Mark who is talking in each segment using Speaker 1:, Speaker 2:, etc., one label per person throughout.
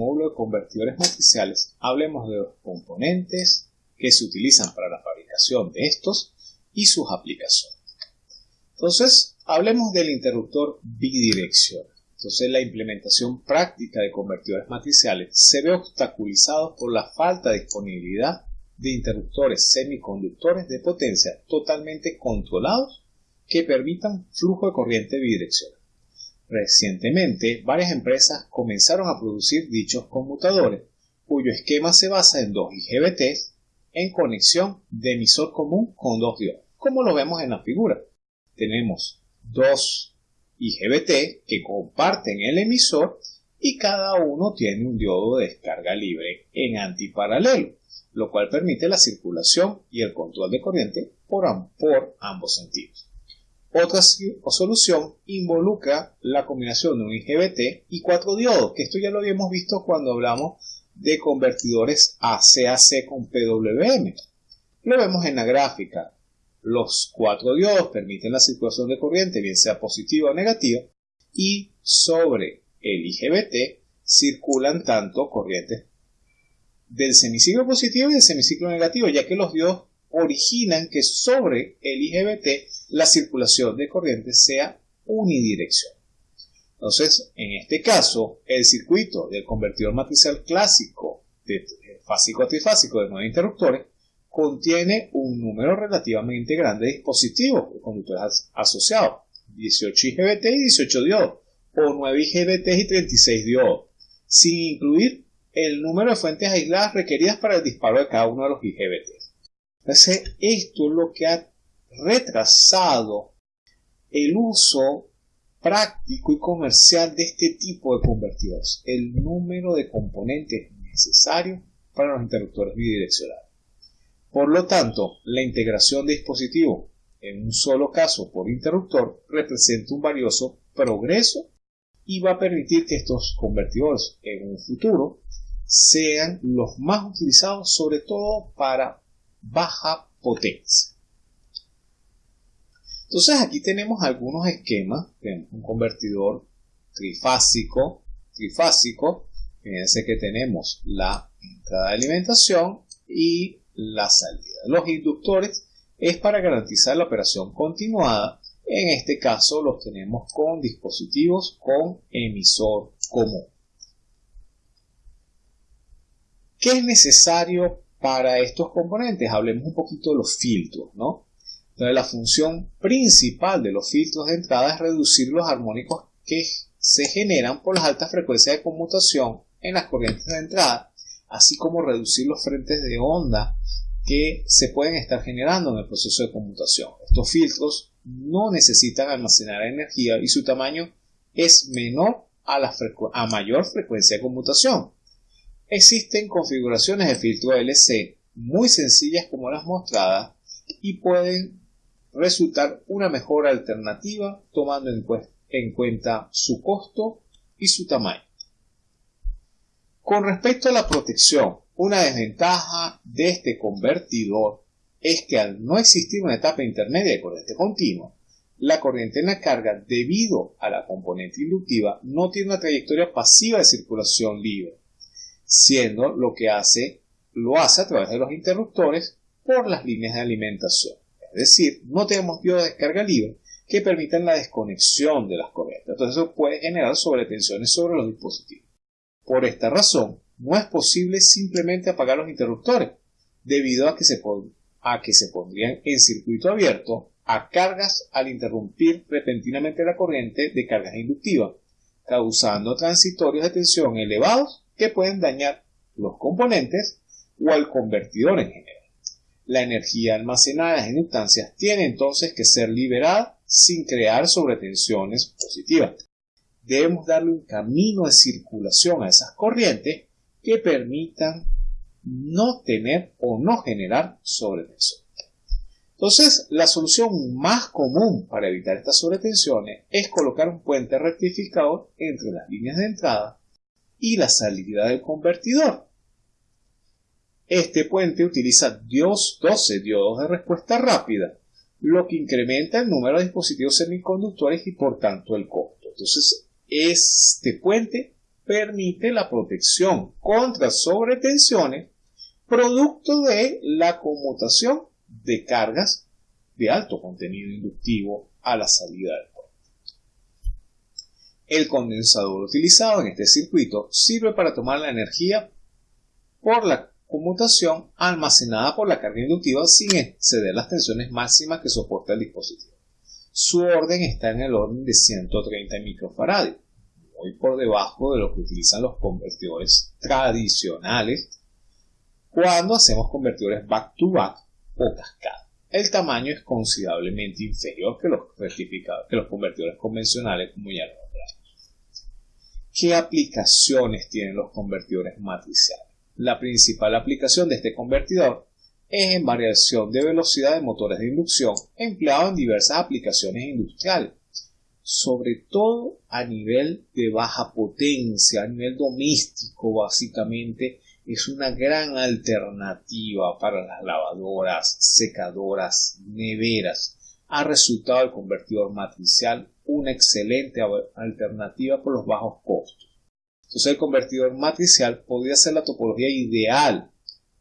Speaker 1: módulo de convertidores matriciales, hablemos de los componentes que se utilizan para la fabricación de estos y sus aplicaciones. Entonces, hablemos del interruptor bidireccional. Entonces, la implementación práctica de convertidores matriciales se ve obstaculizado por la falta de disponibilidad de interruptores semiconductores de potencia totalmente controlados que permitan flujo de corriente bidireccional. Recientemente, varias empresas comenzaron a producir dichos conmutadores, cuyo esquema se basa en dos IGBTs en conexión de emisor común con dos diodos, como lo vemos en la figura. Tenemos dos IGBT que comparten el emisor y cada uno tiene un diodo de descarga libre en antiparalelo, lo cual permite la circulación y el control de corriente por, por ambos sentidos. Otra solución involucra la combinación de un IGBT y cuatro diodos, que esto ya lo habíamos visto cuando hablamos de convertidores ACAC con PWM. Lo vemos en la gráfica. Los cuatro diodos permiten la circulación de corriente, bien sea positiva o negativa, y sobre el IGBT circulan tanto corrientes del semiciclo positivo y del semiciclo negativo, ya que los diodos originan que sobre el IGBT la circulación de corriente sea unidireccional. Entonces, en este caso, el circuito del convertidor matricial clásico de fásico a trifásico de nueve interruptores contiene un número relativamente grande de dispositivos de conductores asociados, 18 IGBT y 18 diodos, o 9 IGBT y 36 diodos, sin incluir el número de fuentes aisladas requeridas para el disparo de cada uno de los IGBT. Entonces, esto es lo que ha retrasado el uso práctico y comercial de este tipo de convertidores, el número de componentes necesarios para los interruptores bidireccionales. Por lo tanto, la integración de dispositivos en un solo caso por interruptor representa un valioso progreso y va a permitir que estos convertidores en un futuro sean los más utilizados sobre todo para baja potencia. Entonces aquí tenemos algunos esquemas, tenemos un convertidor trifásico, trifásico, fíjense que tenemos la entrada de alimentación y la salida. Los inductores es para garantizar la operación continuada, en este caso los tenemos con dispositivos con emisor común. ¿Qué es necesario para estos componentes? Hablemos un poquito de los filtros, ¿no? La función principal de los filtros de entrada es reducir los armónicos que se generan por las altas frecuencias de conmutación en las corrientes de entrada, así como reducir los frentes de onda que se pueden estar generando en el proceso de conmutación. Estos filtros no necesitan almacenar energía y su tamaño es menor a, la a mayor frecuencia de conmutación. Existen configuraciones de filtro LC muy sencillas como las mostradas y pueden resultar una mejor alternativa tomando en, cuenta su costo y su tamaño. Con respecto a la protección, una desventaja de este convertidor es que al no existir una etapa intermedia de corriente continua, la corriente en la carga, debido a la componente inductiva, no tiene una trayectoria pasiva de circulación libre, siendo lo que hace, lo hace a través de los interruptores por las líneas de alimentación. Es decir, no tenemos diodos de descarga libre que permitan la desconexión de las corrientes. Entonces eso puede generar sobretensiones sobre los dispositivos. Por esta razón, no es posible simplemente apagar los interruptores, debido a que se, a que se pondrían en circuito abierto a cargas al interrumpir repentinamente la corriente de cargas inductivas, causando transitorios de tensión elevados que pueden dañar los componentes o al convertidor en general. La energía almacenada en inductancias tiene entonces que ser liberada sin crear sobretensiones positivas. Debemos darle un camino de circulación a esas corrientes que permitan no tener o no generar sobretensión. Entonces, la solución más común para evitar estas sobretensiones es colocar un puente rectificador entre las líneas de entrada y la salida del convertidor. Este puente utiliza 12 diodos de respuesta rápida, lo que incrementa el número de dispositivos semiconductores y por tanto el costo. Entonces, este puente permite la protección contra sobretensiones producto de la conmutación de cargas de alto contenido inductivo a la salida del puente. El condensador utilizado en este circuito sirve para tomar la energía por la conmutación almacenada por la carga inductiva sin exceder las tensiones máximas que soporta el dispositivo. Su orden está en el orden de 130 microfarads, muy por debajo de lo que utilizan los convertidores tradicionales cuando hacemos convertidores back-to-back o cascada. El tamaño es considerablemente inferior que los, que los convertidores convencionales como ya lo hablamos. ¿Qué aplicaciones tienen los convertidores matriciales? La principal aplicación de este convertidor es en variación de velocidad de motores de inducción empleado en diversas aplicaciones industriales, sobre todo a nivel de baja potencia, a nivel doméstico básicamente es una gran alternativa para las lavadoras, secadoras, neveras. Ha resultado el convertidor matricial una excelente alternativa por los bajos costos. Entonces el convertidor matricial podría ser la topología ideal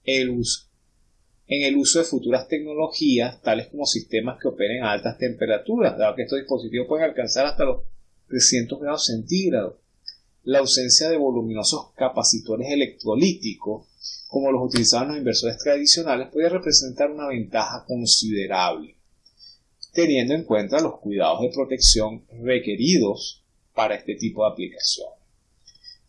Speaker 1: en el uso de futuras tecnologías, tales como sistemas que operen a altas temperaturas, dado que estos dispositivos pueden alcanzar hasta los 300 grados centígrados. La ausencia de voluminosos capacitores electrolíticos, como los utilizaban los inversores tradicionales, puede representar una ventaja considerable, teniendo en cuenta los cuidados de protección requeridos para este tipo de aplicación.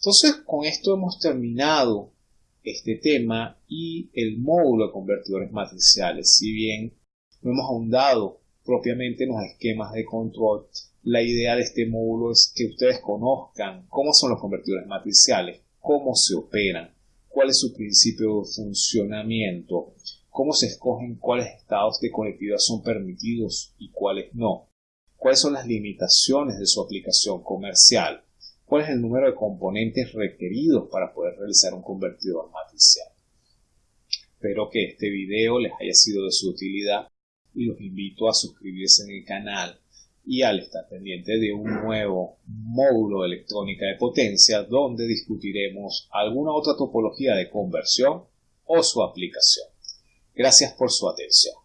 Speaker 1: Entonces, con esto hemos terminado este tema y el módulo de convertidores matriciales. Si bien no hemos ahondado propiamente en los esquemas de control, la idea de este módulo es que ustedes conozcan cómo son los convertidores matriciales, cómo se operan, cuál es su principio de funcionamiento, cómo se escogen cuáles estados de conectividad son permitidos y cuáles no, cuáles son las limitaciones de su aplicación comercial, cuál es el número de componentes requeridos para poder realizar un convertidor matricial. Espero que este video les haya sido de su utilidad y los invito a suscribirse en el canal y al estar pendiente de un nuevo módulo de electrónica de potencia donde discutiremos alguna otra topología de conversión o su aplicación. Gracias por su atención.